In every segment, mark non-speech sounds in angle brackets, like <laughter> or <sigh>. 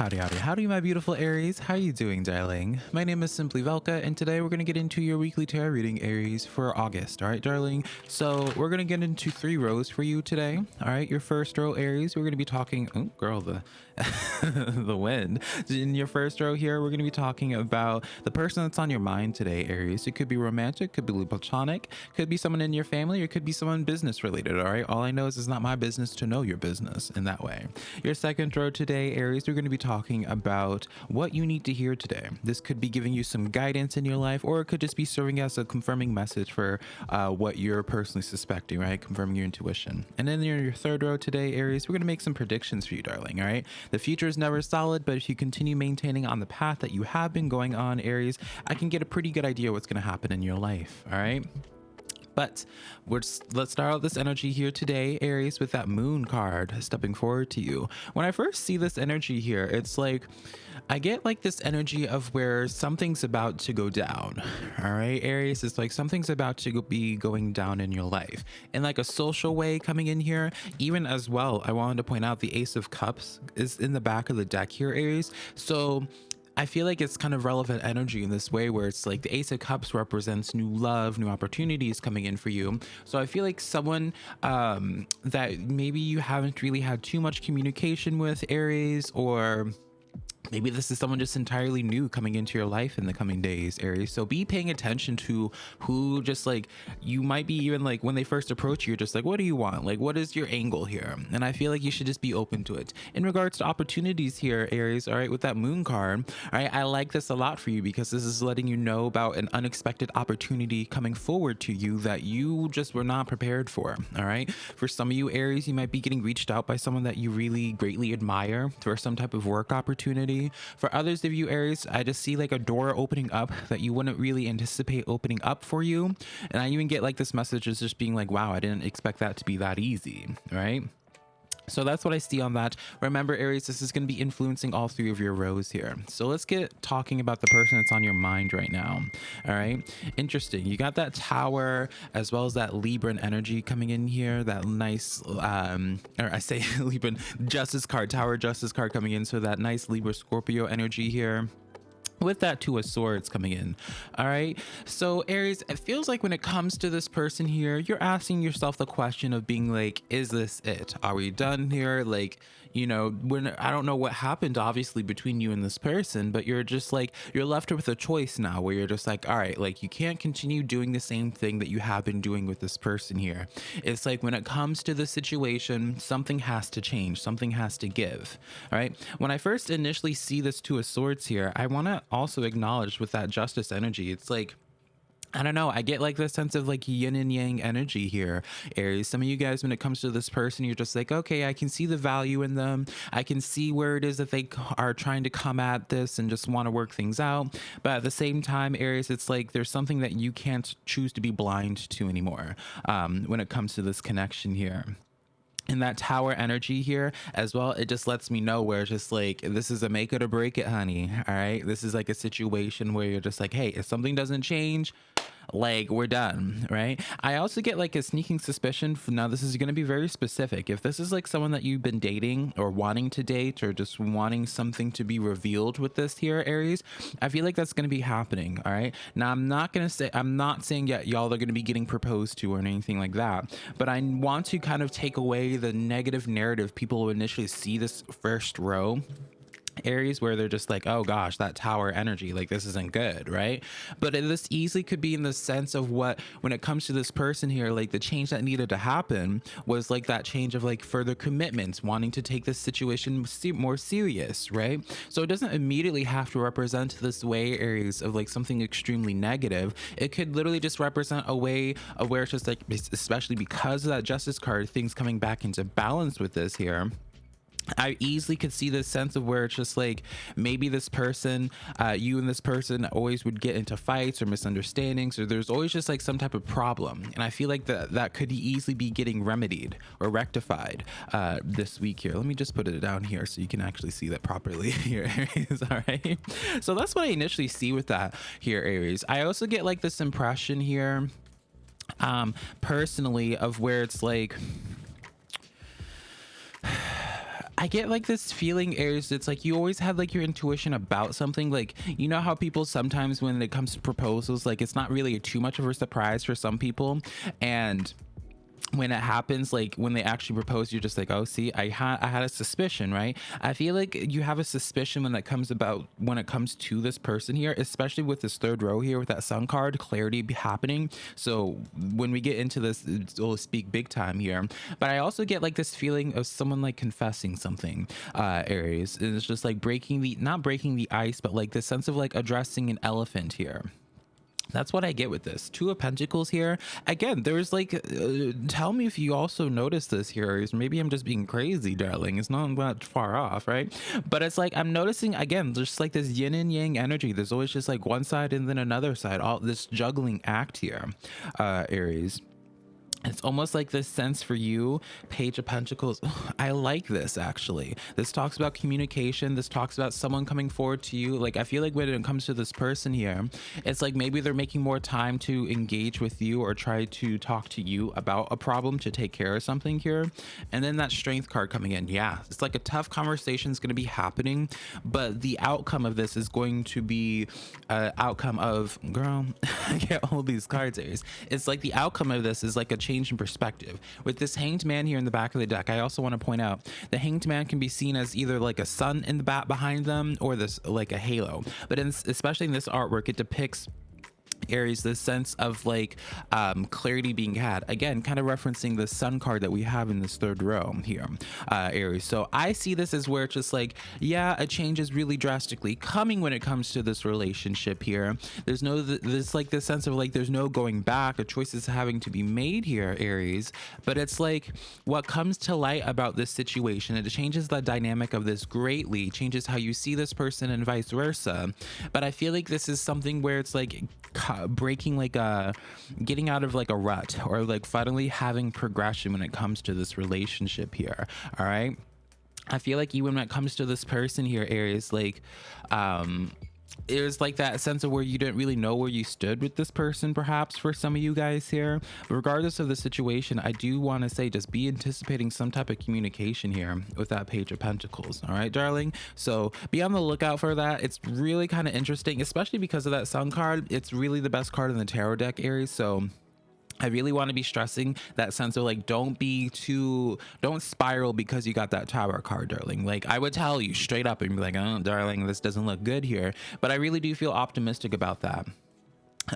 Howdy, howdy, howdy, my beautiful Aries. How are you doing, darling? My name is Simply Velka, and today we're going to get into your weekly tarot reading, Aries, for August. All right, darling? So we're going to get into three rows for you today. All right, your first row, Aries, we're going to be talking... Oh, girl, the <laughs> the wind. In your first row here, we're going to be talking about the person that's on your mind today, Aries. It could be romantic, could be platonic, could be someone in your family, or could be someone business related, all right? All I know is it's not my business to know your business in that way. Your second row today, Aries, we're going to be talking about what you need to hear today. This could be giving you some guidance in your life, or it could just be serving as a confirming message for uh, what you're personally suspecting, right? Confirming your intuition. And then in your third row today, Aries, we're going to make some predictions for you, darling, all right? The future is never solid, but if you continue maintaining on the path that you have been going on, Aries, I can get a pretty good idea what's going to happen in your life, all right? But let's start out this energy here today, Aries, with that moon card stepping forward to you. When I first see this energy here, it's like I get like this energy of where something's about to go down. All right, Aries, it's like something's about to be going down in your life in like a social way coming in here. Even as well, I wanted to point out the Ace of Cups is in the back of the deck here, Aries. So I feel like it's kind of relevant energy in this way where it's like the Ace of Cups represents new love, new opportunities coming in for you. So I feel like someone um, that maybe you haven't really had too much communication with, Aries, or maybe this is someone just entirely new coming into your life in the coming days aries. So be paying attention to who just like you might be even like when they first approach you you're just like what do you want? Like what is your angle here? And i feel like you should just be open to it. In regards to opportunities here aries all right with that moon card all right i like this a lot for you because this is letting you know about an unexpected opportunity coming forward to you that you just were not prepared for all right? For some of you aries you might be getting reached out by someone that you really greatly admire for some type of work opportunity for others of you Aries, I just see like a door opening up that you wouldn't really anticipate opening up for you. And I even get like this message is just being like, wow, I didn't expect that to be that easy, right? So that's what I see on that. Remember, Aries, this is going to be influencing all three of your rows here. So let's get talking about the person that's on your mind right now. All right. Interesting. You got that tower as well as that Libran energy coming in here. That nice, um, or I say <laughs> Libran justice card, tower justice card coming in. So that nice Libra Scorpio energy here with that two of swords coming in. All right? So aries it feels like when it comes to this person here you're asking yourself the question of being like is this it? Are we done here? Like you know when i don't know what happened obviously between you and this person but you're just like you're left with a choice now where you're just like all right like you can't continue doing the same thing that you have been doing with this person here. It's like when it comes to the situation something has to change something has to give all right? When i first initially see this two of swords here i want to also acknowledge with that justice energy it's like I don't know. I get like this sense of like yin and yang energy here, Aries. Some of you guys, when it comes to this person, you're just like, okay, I can see the value in them. I can see where it is that they are trying to come at this and just want to work things out. But at the same time, Aries, it's like there's something that you can't choose to be blind to anymore um, when it comes to this connection here and that tower energy here as well it just lets me know where it's just like this is a make it or break it honey all right this is like a situation where you're just like hey if something doesn't change like we're done right? I also get like a sneaking suspicion for now this is going to be very specific. If this is like someone that you've been dating or wanting to date or just wanting something to be revealed with this here aries i feel like that's going to be happening all right? Now i'm not going to say i'm not saying yet y'all are going to be getting proposed to or anything like that but i want to kind of take away the negative narrative people will initially see this first row Aries where they're just like oh gosh that tower energy like this isn't good right? But this easily could be in the sense of what when it comes to this person here like the change that needed to happen was like that change of like further commitments wanting to take this situation more serious right? So it doesn't immediately have to represent this way Aries of like something extremely negative. It could literally just represent a way of where it's just like especially because of that justice card things coming back into balance with this here I easily could see this sense of where it's just like maybe this person, uh, you and this person always would get into fights or misunderstandings, or there's always just like some type of problem. And I feel like that that could easily be getting remedied or rectified uh, this week here. Let me just put it down here so you can actually see that properly <laughs> here, Aries. All right. So that's what I initially see with that here, Aries. I also get like this impression here, um, personally, of where it's like I get like this feeling, Aries. It's like you always have like your intuition about something. Like, you know how people sometimes when it comes to proposals, like it's not really too much of a surprise for some people. And when it happens like when they actually propose you're just like oh see i had i had a suspicion right? I feel like you have a suspicion when that comes about when it comes to this person here especially with this third row here with that sun card clarity happening. So when we get into this we'll speak big time here. But i also get like this feeling of someone like confessing something uh aries. And it's just like breaking the not breaking the ice but like the sense of like addressing an elephant here that's what I get with this. Two of Pentacles here. Again, there's like, uh, tell me if you also notice this here. Maybe I'm just being crazy, darling. It's not that far off, right? But it's like, I'm noticing, again, just like this yin and yang energy. There's always just like one side and then another side. All this juggling act here, uh, Aries it's almost like this sense for you page of pentacles. I like this actually. This talks about communication. This talks about someone coming forward to you. Like i feel like when it comes to this person here it's like maybe they're making more time to engage with you or try to talk to you about a problem to take care of something here. And then that strength card coming in. Yeah it's like a tough conversation is going to be happening but the outcome of this is going to be uh outcome of girl <laughs> i get all these cards it's like the outcome of this is like a change in perspective. With this hanged man here in the back of the deck, I also want to point out the hanged man can be seen as either like a sun in the back behind them or this like a halo. But in, especially in this artwork, it depicts Aries this sense of like um, clarity being had. Again kind of referencing the sun card that we have in this third row here uh, Aries. So I see this as where it's just like yeah a change is really drastically coming when it comes to this relationship here. There's no there's like this sense of like there's no going back. A choice is having to be made here Aries. But it's like what comes to light about this situation it changes the dynamic of this greatly changes how you see this person and vice versa. But I feel like this is something where it's like breaking like a getting out of like a rut or like finally having progression when it comes to this relationship here all right? I feel like even when it comes to this person here aries like um it was like that sense of where you didn't really know where you stood with this person perhaps for some of you guys here. But regardless of the situation i do want to say just be anticipating some type of communication here with that page of pentacles all right darling? So be on the lookout for that. It's really kind of interesting especially because of that sun card. It's really the best card in the tarot deck aries so I really want to be stressing that sense of like, don't be too, don't spiral because you got that tower card, darling. Like, I would tell you straight up and be like, oh, darling, this doesn't look good here. But I really do feel optimistic about that.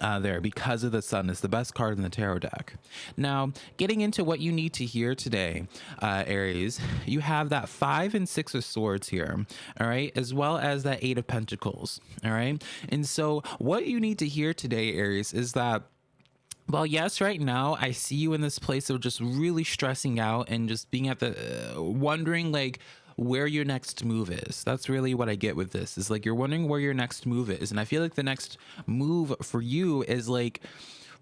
Uh, there because of the sun is the best card in the tarot deck now getting into what you need to hear today uh, aries you have that five and six of swords here all right as well as that eight of pentacles all right and so what you need to hear today aries is that well, yes, right now I see you in this place of just really stressing out and just being at the uh, wondering like where your next move is. That's really what I get with this. Is like you're wondering where your next move is. And I feel like the next move for you is like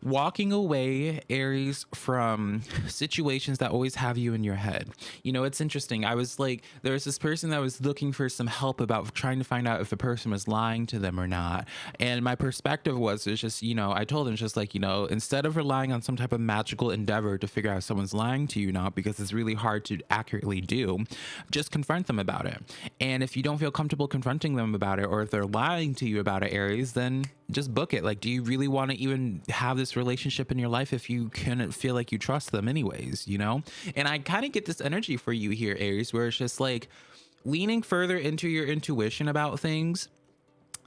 walking away aries from situations that always have you in your head. You know it's interesting. I was like there was this person that was looking for some help about trying to find out if a person was lying to them or not. And my perspective was it's just you know i told them just like you know instead of relying on some type of magical endeavor to figure out if someone's lying to you or not because it's really hard to accurately do just confront them about it. And if you don't feel comfortable confronting them about it or if they're lying to you about it aries then just book it like do you really want to even have this relationship in your life if you couldn't feel like you trust them anyways, you know? And I kind of get this energy for you here, Aries, where it's just like leaning further into your intuition about things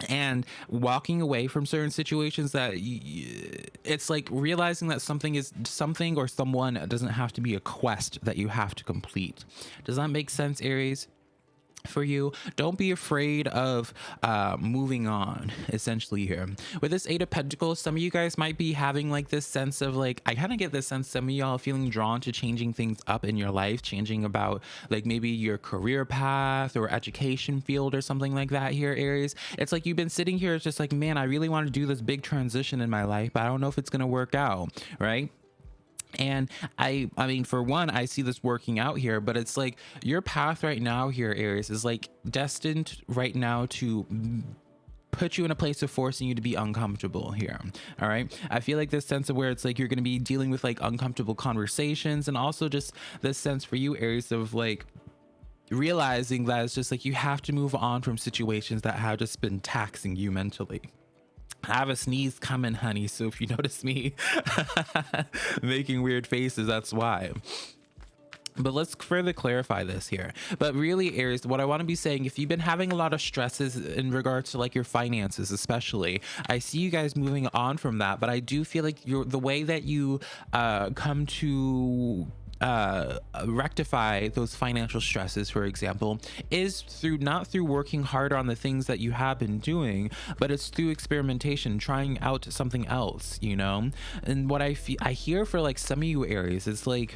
and walking away from certain situations that it's like realizing that something is something or someone doesn't have to be a quest that you have to complete. Does that make sense, Aries? For you. Don't be afraid of uh moving on essentially here. With this eight of pentacles some of you guys might be having like this sense of like i kind of get this sense some of y'all feeling drawn to changing things up in your life changing about like maybe your career path or education field or something like that here aries. It's like you've been sitting here it's just like man i really want to do this big transition in my life but i don't know if it's going to work out right and i i mean for one i see this working out here but it's like your path right now here aries is like destined right now to put you in a place of forcing you to be uncomfortable here all right i feel like this sense of where it's like you're going to be dealing with like uncomfortable conversations and also just this sense for you aries of like realizing that it's just like you have to move on from situations that have just been taxing you mentally. I have a sneeze coming, honey. So if you <laughs> notice me <laughs> making weird faces, that's why. But let's further clarify this here. But really, Aries, what I want to be saying, if you've been having a lot of stresses in regards to like your finances, especially, I see you guys moving on from that. But I do feel like you're the way that you uh, come to uh, rectify those financial stresses, for example, is through not through working harder on the things that you have been doing, but it's through experimentation, trying out something else, you know? And what I, fe- I hear for like some of you Aries, it's like,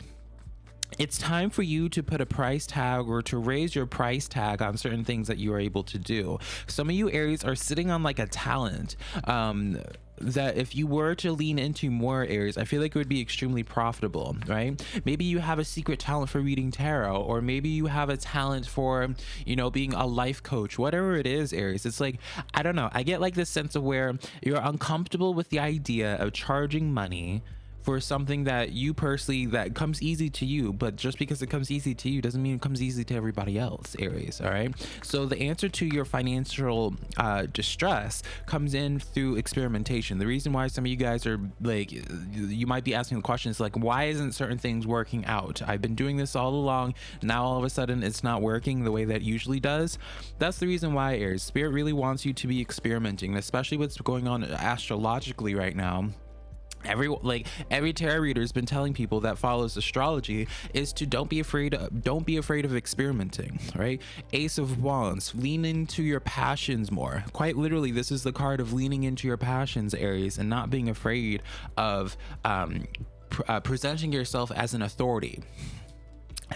it's time for you to put a price tag or to raise your price tag on certain things that you are able to do. Some of you Aries are sitting on like a talent um, that if you were to lean into more Aries, I feel like it would be extremely profitable, right? Maybe you have a secret talent for reading tarot, or maybe you have a talent for, you know, being a life coach, whatever it is, Aries. It's like, I don't know. I get like this sense of where you're uncomfortable with the idea of charging money for something that you personally that comes easy to you but just because it comes easy to you doesn't mean it comes easy to everybody else aries all right? So the answer to your financial uh, distress comes in through experimentation. The reason why some of you guys are like you might be asking the questions like why isn't certain things working out? I've been doing this all along. Now all of a sudden it's not working the way that usually does. That's the reason why aries. Spirit really wants you to be experimenting especially what's going on astrologically right now every like every tarot reader has been telling people that follows astrology is to don't be afraid of, don't be afraid of experimenting right? Ace of wands lean into your passions more. Quite literally this is the card of leaning into your passions aries and not being afraid of um, pr uh, presenting yourself as an authority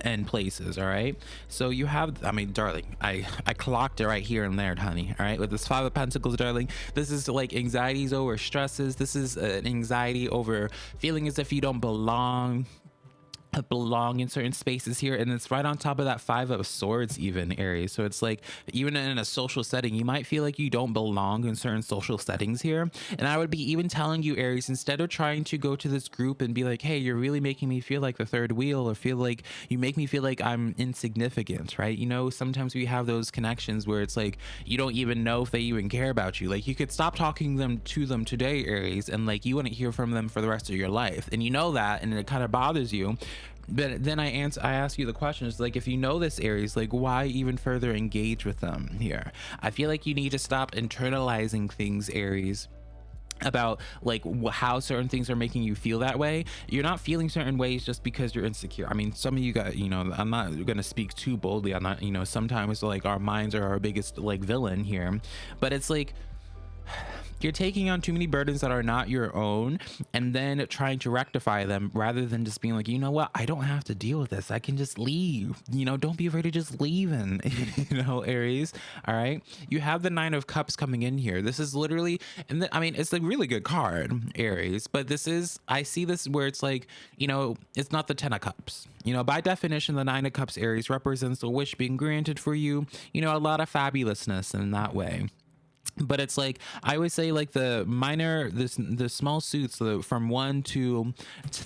and places all right? So you have i mean darling i i clocked it right here and there honey all right? With this five of pentacles darling this is like anxieties over stresses. This is an anxiety over feeling as if you don't belong belong in certain spaces here and it's right on top of that five of swords even aries so it's like even in a social setting you might feel like you don't belong in certain social settings here. And i would be even telling you aries instead of trying to go to this group and be like hey you're really making me feel like the third wheel or feel like you make me feel like i'm insignificant right? You know sometimes we have those connections where it's like you don't even know if they even care about you. Like you could stop talking them to them today aries and like you wouldn't hear from them for the rest of your life. And you know that and it kind of bothers you but then I answer, I ask you the question is like, if you know this Aries, like why even further engage with them here? I feel like you need to stop internalizing things, Aries about like how certain things are making you feel that way. You're not feeling certain ways just because you're insecure. I mean some of you got you know i'm not going to speak too boldly. I'm not you know sometimes like our minds are our biggest like villain here. But it's like you're taking on too many burdens that are not your own and then trying to rectify them rather than just being like, you know what, I don't have to deal with this. I can just leave. You know, don't be afraid to just leave and <laughs> you know, Aries. All right. You have the nine of cups coming in here. This is literally and the, I mean it's a really good card, Aries, but this is I see this where it's like, you know, it's not the ten of cups. You know, by definition, the nine of cups Aries represents a wish being granted for you, you know, a lot of fabulousness in that way but it's like i always say like the minor this the small suits the, from one to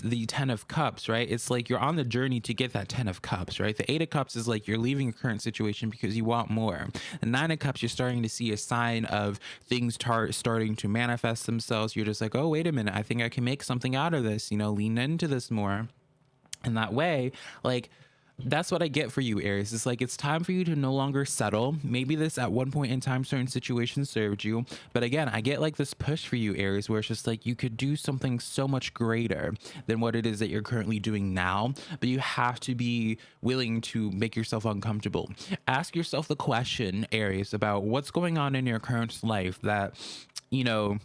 the 10 of cups right? It's like you're on the journey to get that 10 of cups right? The eight of cups is like you're leaving your current situation because you want more. The nine of cups you're starting to see a sign of things tar- starting to manifest themselves. You're just like oh wait a minute. I think i can make something out of this you know lean into this more. In that way like that's what I get for you, Aries. It's like it's time for you to no longer settle. Maybe this at one point in time, certain situations served you. But again, I get like this push for you, Aries, where it's just like you could do something so much greater than what it is that you're currently doing now. But you have to be willing to make yourself uncomfortable. Ask yourself the question, Aries, about what's going on in your current life that, you know,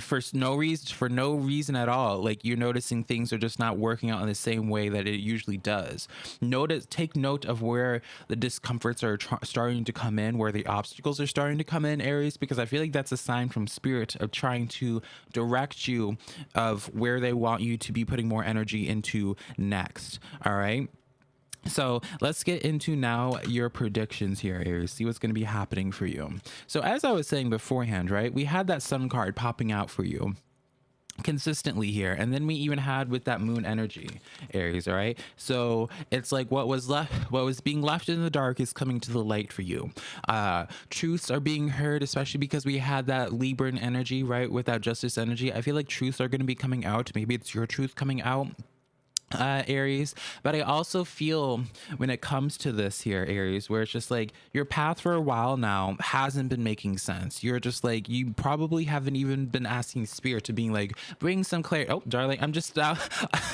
for no reason for no reason at all. Like you're noticing things are just not working out in the same way that it usually does. Notice take note of where the discomforts are starting to come in where the obstacles are starting to come in aries because i feel like that's a sign from spirit of trying to direct you of where they want you to be putting more energy into next all right so let's get into now your predictions here, Aries. See what's going to be happening for you. So as I was saying beforehand, right, we had that sun card popping out for you consistently here and then we even had with that moon energy aries all right? So it's like what was left what was being left in the dark is coming to the light for you. Uh truths are being heard especially because we had that libran energy right with that justice energy. I feel like truths are going to be coming out. Maybe it's your truth coming out uh, Aries, but I also feel when it comes to this here, Aries, where it's just like your path for a while now hasn't been making sense. You're just like, you probably haven't even been asking Spirit to being like, bring some clarity. Oh, darling, I'm just now,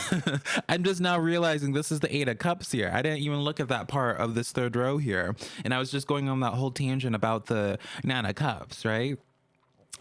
<laughs> I'm just now realizing this is the Eight of Cups here. I didn't even look at that part of this third row here. And I was just going on that whole tangent about the Nine of Cups, right?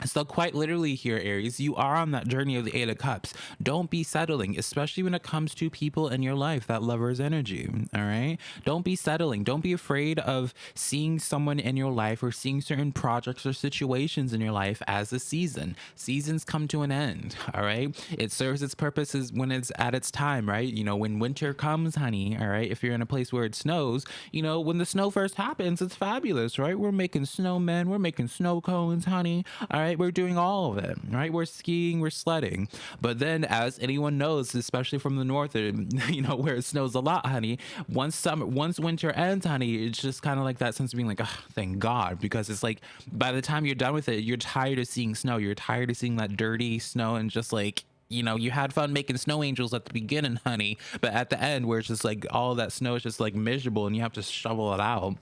So quite literally here, Aries, you are on that journey of the Eight of Cups. Don't be settling, especially when it comes to people in your life, that lover's energy, all right? Don't be settling. Don't be afraid of seeing someone in your life or seeing certain projects or situations in your life as a season. Seasons come to an end, all right? It serves its purposes when it's at its time, right? You know, when winter comes, honey, all right? If you're in a place where it snows, you know, when the snow first happens, it's fabulous, right? We're making snowmen, we're making snow cones, honey, all right? right? We're doing all of it, right? We're skiing, we're sledding. But then, as anyone knows, especially from the north, uh, <laughs> you know, where it snows a lot, honey, once summer, once winter ends, honey, it's just kind of like that sense of being like, oh, thank God, because it's like by the time you're done with it, you're tired of seeing snow. You're tired of seeing that dirty snow and just like, you know, you had fun making snow angels at the beginning, honey, but at the end, where it's just like all that snow is just like miserable and you have to shovel it out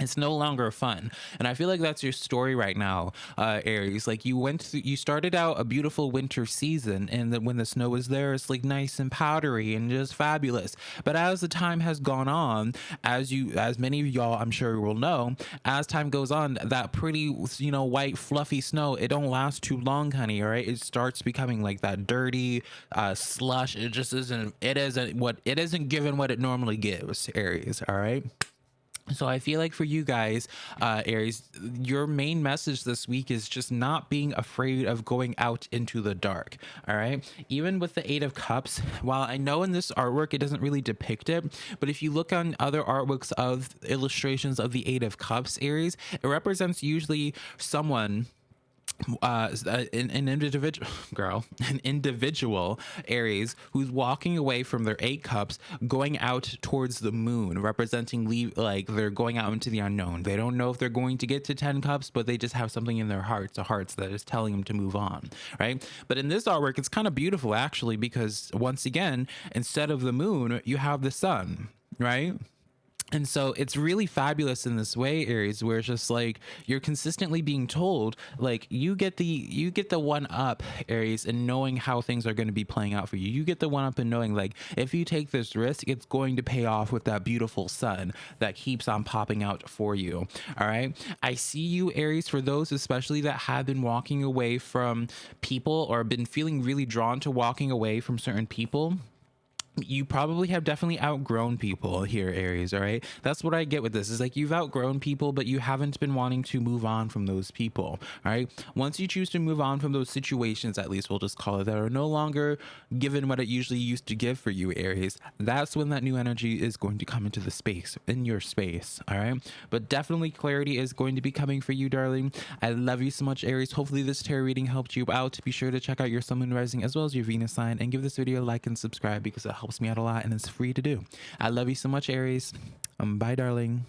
it's no longer fun. And i feel like that's your story right now uh aries. Like you went through you started out a beautiful winter season and then when the snow was there it's like nice and powdery and just fabulous. But as the time has gone on as you as many of y'all i'm sure will know as time goes on that pretty you know white fluffy snow it don't last too long honey all right? It starts becoming like that dirty uh slush. It just isn't it isn't what it isn't given what it normally gives aries all right so I feel like for you guys, uh, Aries, your main message this week is just not being afraid of going out into the dark. All right. Even with the Eight of Cups, while I know in this artwork it doesn't really depict it, but if you look on other artworks of illustrations of the Eight of Cups, Aries, it represents usually someone uh, an, an individual <laughs> girl, <laughs> an individual Aries who's walking away from their eight cups, going out towards the moon, representing leave like they're going out into the unknown. They don't know if they're going to get to ten cups, but they just have something in their hearts, a hearts that is telling them to move on, right? But in this artwork, it's kind of beautiful actually because once again, instead of the moon, you have the sun, right? And so it's really fabulous in this way, Aries, where it's just like you're consistently being told, like you get the you get the one up, Aries, and knowing how things are going to be playing out for you. You get the one up and knowing like if you take this risk, it's going to pay off with that beautiful sun that keeps on popping out for you. All right. I see you, Aries, for those especially that have been walking away from people or been feeling really drawn to walking away from certain people you probably have definitely outgrown people here aries all right? That's what i get with this is like you've outgrown people but you haven't been wanting to move on from those people all right? Once you choose to move on from those situations at least we'll just call it that are no longer given what it usually used to give for you aries that's when that new energy is going to come into the space in your space all right? But definitely clarity is going to be coming for you darling. I love you so much aries. Hopefully this tarot reading helped you out. Be sure to check out your sun moon rising as well as your venus sign and give this video a like and subscribe because it helps me out a lot and it's free to do. I love you so much, Aries. Um, bye, darling.